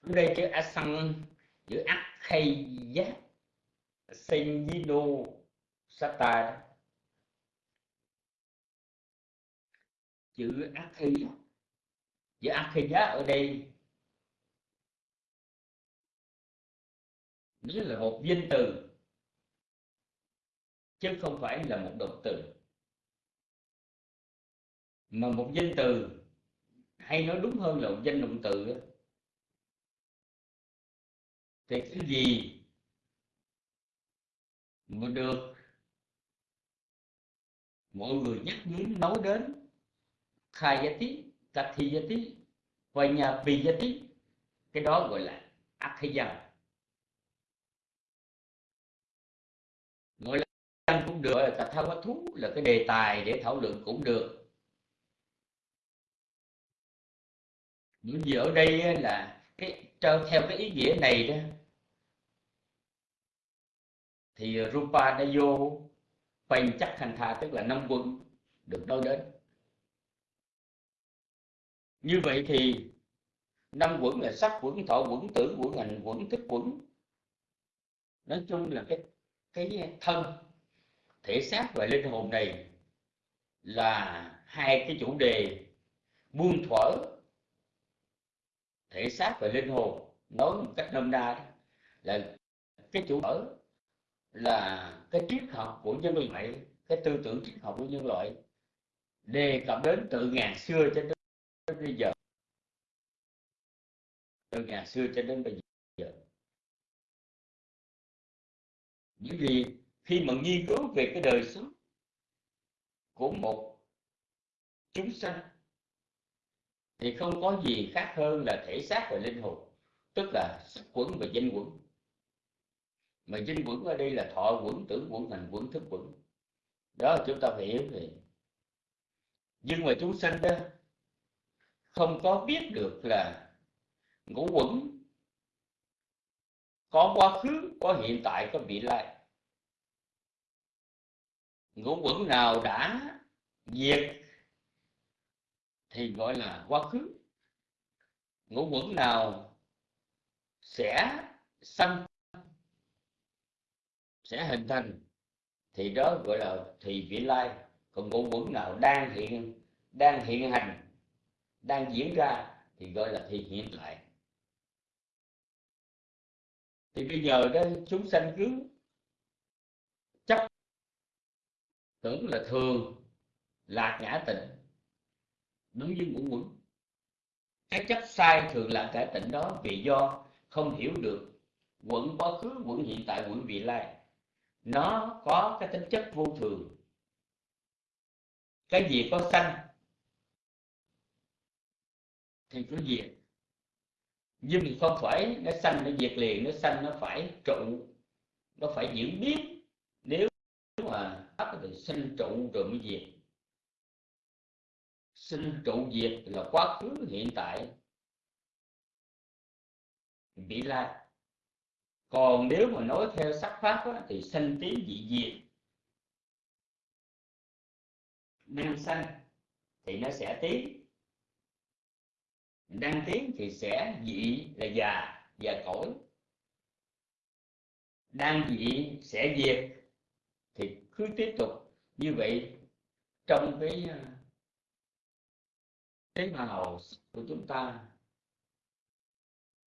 Ở đây chữ asan chữ akhaya senjino sata chữ akhaya chữ akhaya ở đây nghĩa là một danh từ chứ không phải là một động từ. Mà một danh từ hay nói đúng hơn là một danh động từ thì cái gì mà được mọi người nhắc đến nói đến, khai giá tí cắt thi giá tí và nhà vì giá tí cái đó gọi là ác hay dân được gọi được là thao quá thú là cái đề tài để thảo luận cũng được. Những gì ở đây là cái, theo cái ý nghĩa này đó, thì Rupa đã vô Phanh chắc thành tha tức là năm quân được nói đến. Như vậy thì năm quẩn là sắc quẩn, thọ quẩn tưởng quẩn, hành quẩn, thức quẩn. Nói chung là cái cái thân thể xác và linh hồn này là hai cái chủ đề buông thuở thể xác và linh hồn. Nói một cách nôm na là cái chủ ở là cái triết học của nhân loại, cái tư tưởng triết học của nhân loại, đề cập đến từ ngàn xưa cho đến bây giờ. Từ ngàn xưa cho đến bây giờ. Những gì khi mà nghiên cứu về cái đời sống của một chúng sanh, thì không có gì khác hơn là thể xác và linh hồn, tức là sắc quẩn và danh quẩn. Mà dinh quẩn ở đây là thọ quẩn, tưởng quẩn, hành quẩn, thức quẩn. Đó là chúng ta phải hiểu về. Nhưng mà chúng sanh đó không có biết được là ngũ quẩn có quá khứ có hiện tại, có vị lai ngũ quẩn nào đã diệt thì gọi là quá khứ. Ngũ quẩn nào sẽ sanh, sẽ hình thành thì đó gọi là thì vị lai. Còn ngũ quẩn nào đang hiện đang hiện hành, đang diễn ra thì gọi là thì hiện tại thì bây giờ đó chúng sanh cứ chấp tưởng là thường, lạc ngã tịnh đúng với ngũ quẩn. Cái chấp sai thường lạc ngã tịnh đó vì do không hiểu được quẩn quá khứ, quẩn hiện tại, quẩn vị lai. Nó có cái tính chất vô thường. Cái gì có sanh, thì có diệt. Nhưng không phải nó sanh, nó diệt liền, nó sanh nó phải trụ, nó phải diễn biến mà thì sinh trụ rồi mới diệt. Sinh trụ diệt là quá khứ hiện tại. Vị lai còn nếu mà nói theo sắc pháp á, thì sanh tiến dị diệt. Đang sanh thì nó sẽ tiến. Đang tiến thì sẽ dị là già già cỗi đang dị sẽ diệt thì cứ tiếp tục như vậy trong cái à, tế bào của chúng ta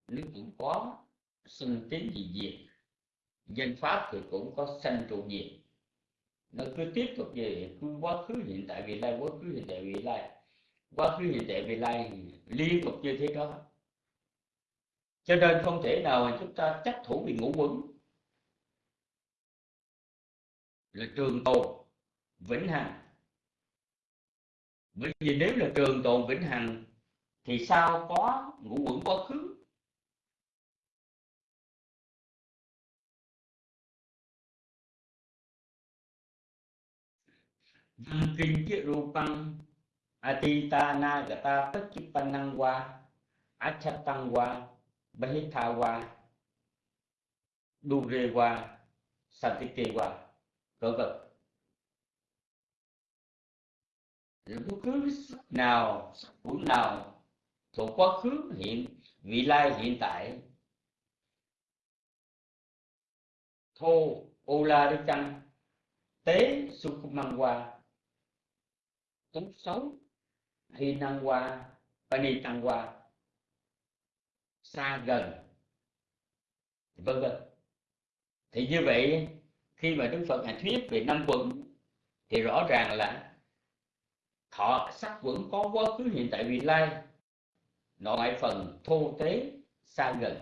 nó cũng có sinh tiến dị diệt danh pháp thì cũng có sanh trụ diệt nó cứ tiếp tục về cứ quá khứ, hiện tại, vị lai, quá khứ, hiện tại, vị lai. Quá khứ, hiện tại, vị lai liên tục như thế đó. Cho nên không thể nào mà chúng ta chấp thủ bị ngũ quẩn là trường tồn vĩnh hằng. Bởi vì nếu là trường tồn vĩnh hằng, thì sao có ngũ quẩn quá khứ? Văn kinh chứ rupang atitana gata pachipanang wa achatang qua bahitha wa dure qua satike qua vân vân. Bất cứ sắc nào cũng nào thuộc quá khứ, hiện, vị lai, hiện tại. Thô ô la đi chăng tế sukumang qua tốt xấu hy năng qua pani tăng qua xa gần. Vân vân. Thì như vậy khi mà đức phật ngài thuyết về năm quận, thì rõ ràng là thọ, sắc quẩn có quá khứ, hiện tại, vị lai. Nội phần thô tế, xa gần.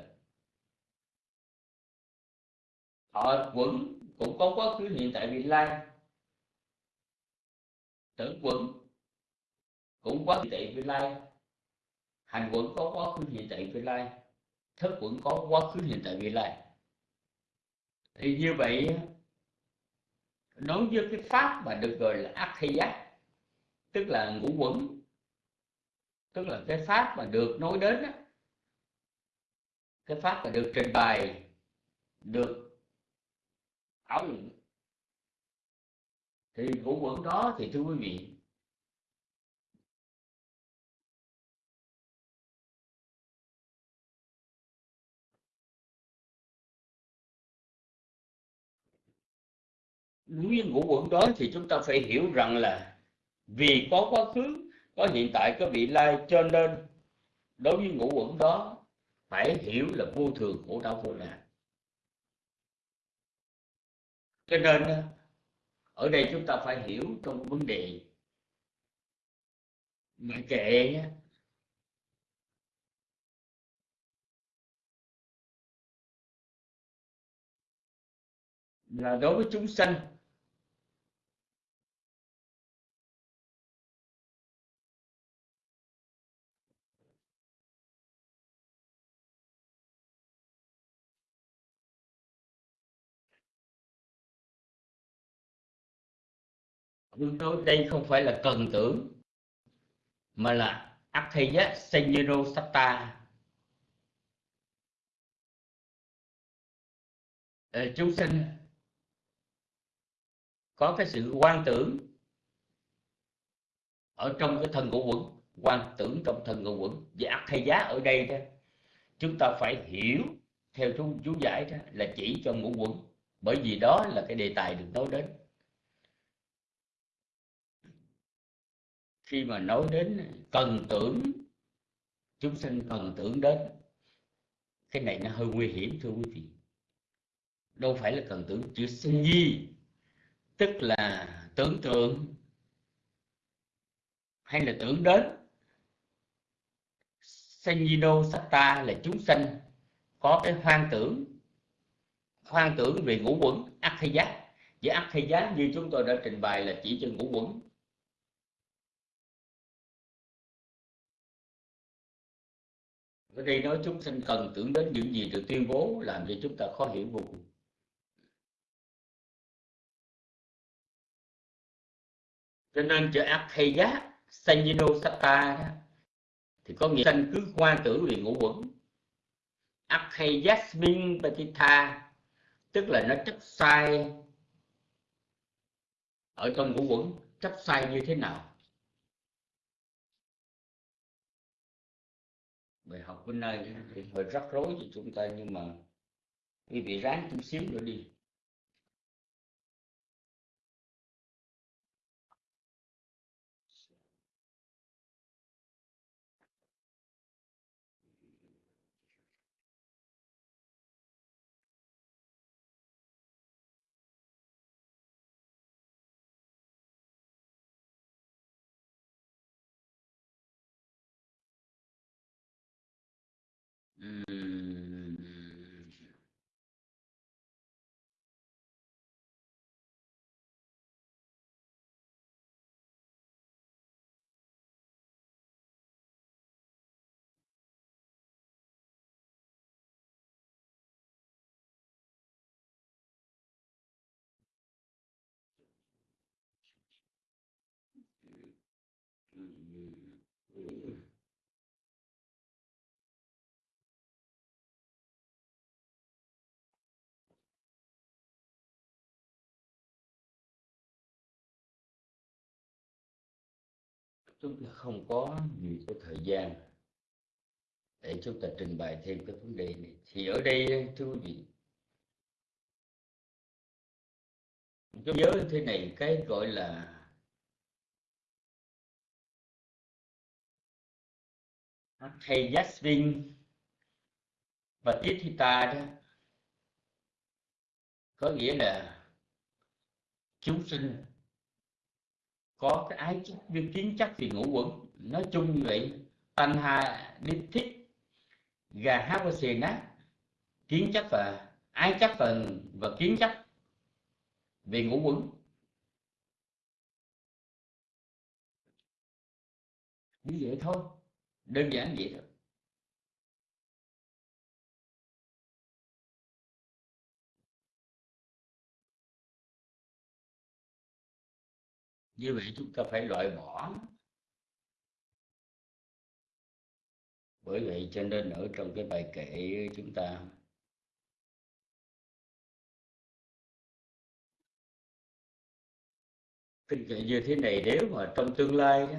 Thọ, quẩn cũng có quá khứ, hiện tại, vị lai. Tưởng quẩn cũng có hiện tại, vị lai. Hành quẩn có quá khứ, hiện tại, vị lai. Thức quẩn có quá khứ, hiện tại, vị lai. Thì như vậy nói với cái pháp mà được gọi là ác thi giác tức là ngũ quẩn tức là cái pháp mà được nói đến đó, cái pháp mà được trình bày được ảo luận. Thì ngũ quẩn đó thì thưa quý vị nguyên ngũ quẩn đó thì chúng ta phải hiểu rằng là vì có quá khứ, có hiện tại, có vị lai cho nên đối với ngũ quẩn đó phải hiểu là vô thường khổ đau vô nạn cho nên, ở đây chúng ta phải hiểu trong vấn đề mà kệ là đối với chúng sanh Tôi nói đây không phải là cần tưởng mà là Akheya Senyero Satta Ờ, chúng sinh có cái sự quan tưởng ở trong cái thân ngũ quẩn quan tưởng trong thân ngũ quẩn. Và ắt giá ở đây đó chúng ta phải hiểu theo chú chú giải đó là chỉ cho ngũ quẩn bởi vì đó là cái đề tài được nói đến. Khi mà nói đến cần tưởng, chúng sinh cần tưởng đến, cái này nó hơi nguy hiểm, thưa quý vị. Đâu phải là cần tưởng chữ sinh nhi, tức là tưởng tượng hay là tưởng đến. Senjino Satta là chúng sanh có cái hoang tưởng hoang tưởng về ngũ quẩn, ác hay giác. Và ác hay giác như chúng tôi đã trình bày là chỉ cho ngũ quẩn. Ở đây nói chúng sinh cần tưởng đến những gì được tuyên bố làm cho chúng ta khó hiểu vô cùng. Cho nên chữ ác Sanyino Sata đó, thì có nghĩa sanh cứ qua tưởng liền ngũ quẩn. Ác hay tức là nó chấp sai ở trong ngũ quẩn chấp sai như thế nào? Bài học bên nay thì hơi rắc rối cho chúng ta, nhưng mà quý vị ráng chút xíu nữa đi. Chúng ta không có nhiều cái thời gian để chúng ta trình bày thêm cái vấn đề này. Thì ở đây, thưa quý vị chúng nhớ thế này, cái gọi là hay Jasmine và Tithita đó, có nghĩa là chúng sinh có cái ái chấp viên kiến chấp vì ngũ quẩn. Nói chung như vậy thanh hà nít thích gà hát và xì nát kiến chấp và ái chấp và, và kiến chấp về ngũ quẩn. Như vậy thôi đơn giản vậy thôi. Như vậy chúng ta phải loại bỏ. Bởi vậy cho nên ở trong cái bài kệ chúng ta kinh kệ như thế này nếu mà trong tương lai đó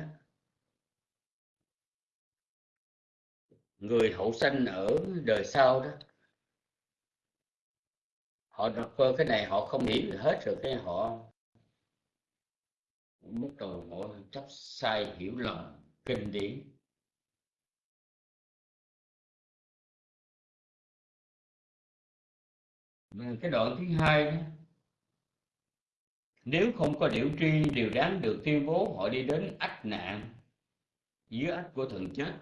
người hậu sanh ở đời sau đó, họ đọc cái này họ không hiểu gì hết rồi cái họ bắt đầu bỏ chấp sai hiểu lầm kinh điển. Cái đoạn thứ hai đó, nếu không có điệu tri điều đáng được tuyên bố họ đi đến ách nạn dưới ách của thần chết.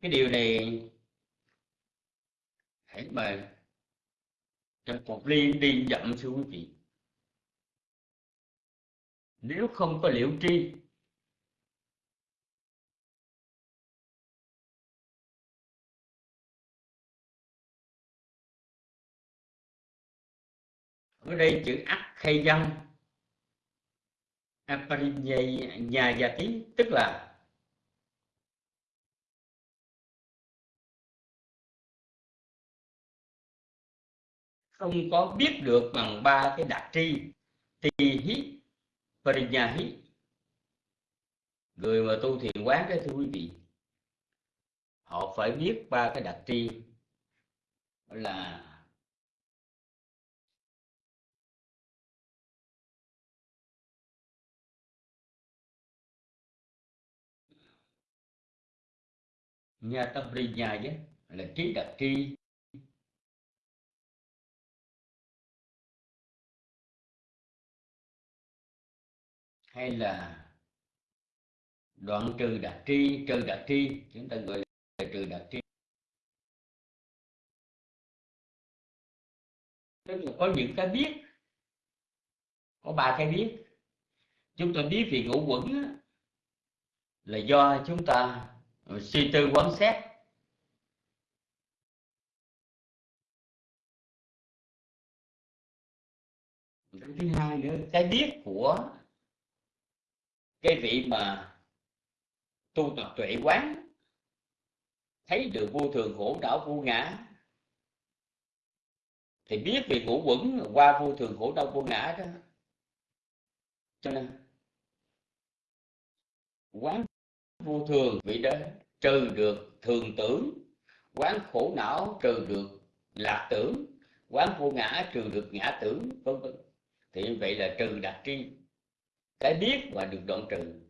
Cái điều này hãy mời trong một ly đi dặm xuống quý vị nếu không có liệu tri, ở đây chữ ắt khay dân tí tức là không có biết được bằng ba cái đặc tri thì hít parinya hí người mà tu thiền quán đó thưa quý vị, họ phải biết ba cái đặc tri. Là nha tâm ri nha chứ là trí đặc tri. Hay là đoạn trừ đặc tri, trừ đặc tri, chúng ta gọi là trừ đặc tri. Tức là có những cái biết, có ba cái biết. Chúng ta biết về ngũ quẩn là do chúng ta ờ, suy tư quán xét. Cái thứ hai nữa, cái biết của cái vị mà tu tập tuệ quán, thấy được vô thường khổ đau vô ngã, thì biết về ngũ quẩn qua vô thường khổ đau vô ngã đó. Cho nên, quán vô thường vị đó trừ được thường tưởng, quán khổ não trừ được lạc tưởng, quán vô ngã trừ được ngã tưởng, vân vân. Thì như vậy là trừ đặc tri cái biết mà được đoạn trừ.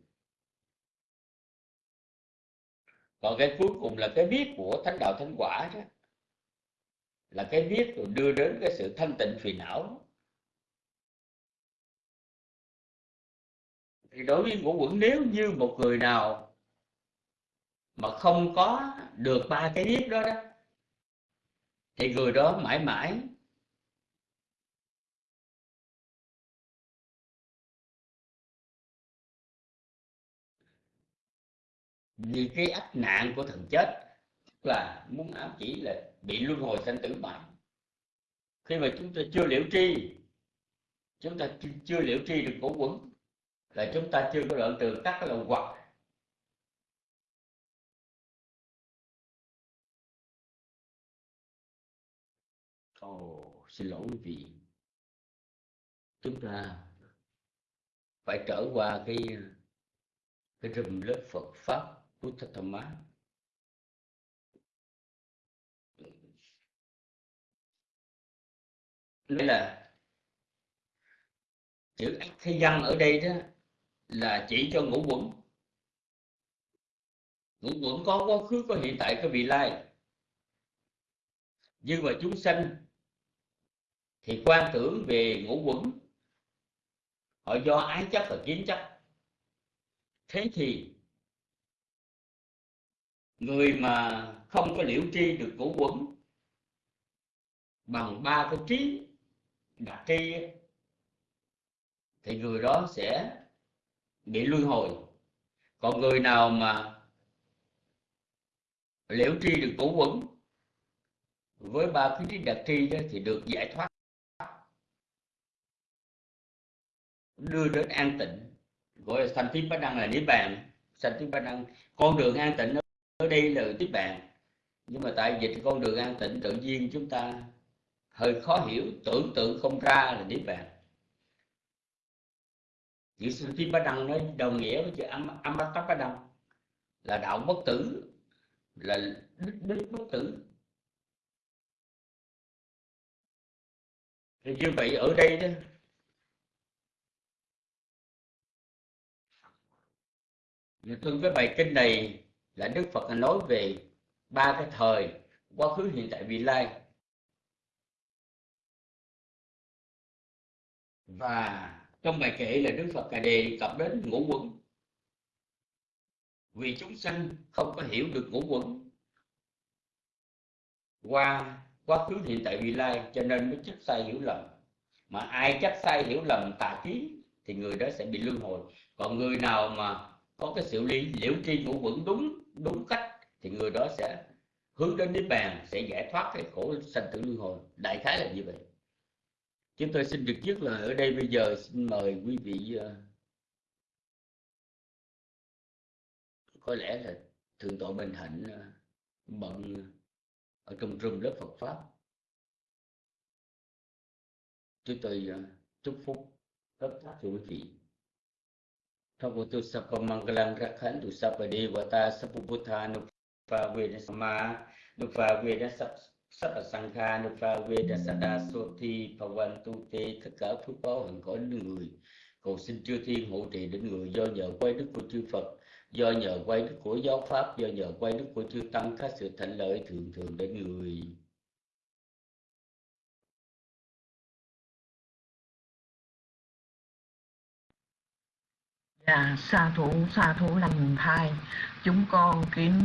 Còn cái cuối cùng là cái biết của thánh đạo thánh quả đó. Là cái biết rồi đưa đến cái sự thanh tịnh phiền não. Thì đối với ngũ quẩn, nếu như một người nào mà không có được ba cái biết đó đó, thì người đó mãi mãi vì cái ách nạn của thần chết là muốn ám chỉ là bị luân hồi sanh tử mãi khi mà chúng ta chưa liễu tri chúng ta chưa liễu tri được cổ quẩn là chúng ta chưa có đoạn từ các cái lậu hoặc. Ồ, xin lỗi quý vị. Chúng ta phải trở qua cái cái rừng lớp Phật pháp. Buddha Dhamma nói là chữ thế văn ở đây đó là chỉ cho ngũ quẩn. Ngũ quẩn có quá khứ, có hiện tại, có vị lai. Nhưng mà chúng sanh thì quan tưởng về ngũ quẩn. Họ do ái chấp và kiến chấp. Thế thì người mà không có liễu tri được ngũ quẩn, bằng ba cái trí đặc tri thì người đó sẽ bị luân hồi. Còn người nào mà liễu tri được ngũ quẩn, với ba cái trí đặc tri đó thì được giải thoát, đưa đến an tịnh. Gọi là sanh tím bá đăng là niết bàn. Sanh tím bá đăng, con đường an tịnh ở đây là tiếp bàn nhưng mà tại dịch con đường an tịnh tự nhiên chúng ta hơi khó hiểu, tưởng tượng không ra là niết bàn. Chữ sanh tím bá đăng nó đồng nghĩa với chữ âm âm bát tát bá đăng là đạo bất tử, là đức đức bất tử. Thì như vậy ở đây đó, tôi cái bài kinh này là Đức Phật nói về ba cái thời quá khứ, hiện tại, vị lai. Và trong bài kệ là Đức Phật đề cập đến ngũ quẩn. Vì chúng sanh không có hiểu được ngũ quẩn qua quá khứ, hiện tại, vị lai, cho nên mới chấp sai hiểu lầm. Mà ai chấp sai hiểu lầm tà kiến thì người đó sẽ bị luân hồi. Còn người nào mà có cái sự lý liễu tri ngũ quẩn đúng đúng cách thì người đó sẽ hướng đến niết bàn, sẽ giải thoát cái khổ sanh tử luân hồi. Đại khái là như vậy. Chúng tôi xin được dứt lời ở đây bây giờ. Xin mời quý vị ờ, có lẽ là thượng tọa bình hạnh ờ, bận ở trong rừng lớp Phật pháp. Chúng tôi ờ, chúc phúc. Tất cả quý vị. Bhagavato Sapa Mangalam Rakhantu Sapa Devata Sapa Buddha Nupa Veda Sama Nupa Veda Sapa Sangha Nupa Veda Sada Soti Pavantu Te tất cả phước báo hạnh có đến người cầu xin chư thiên hộ trì đến người do nhờ quay đức của chư Phật, do nhờ quay đức của giáo pháp, do nhờ quay đức của chư tăng các sự thành lợi thường thường đến người. Dạ, sa thủ, sa thủ lành thai. Chúng con kính